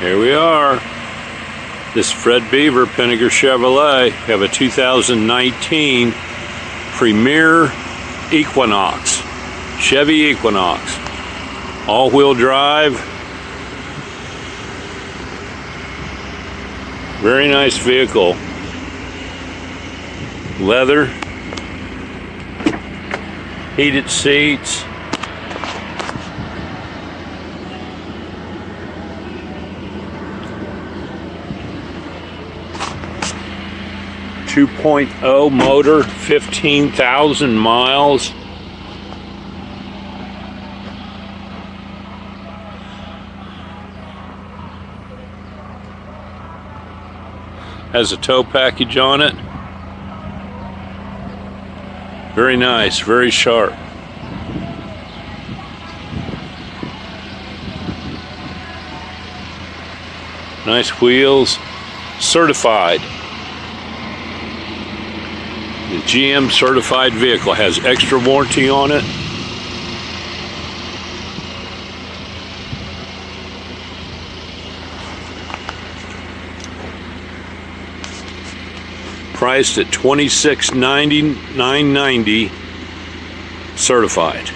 Here we are. This Fred Beaver, Pinnaker Chevrolet. Have a 2019 Premier Equinox. Chevy Equinox. All-wheel drive. Very nice vehicle. Leather. Heated seats. Two oh motor, 15,000 miles. Has a tow package on it. Very nice, very sharp. Nice wheels, certified. The GM certified vehicle has extra warranty on it. priced at $26.99.90 certified.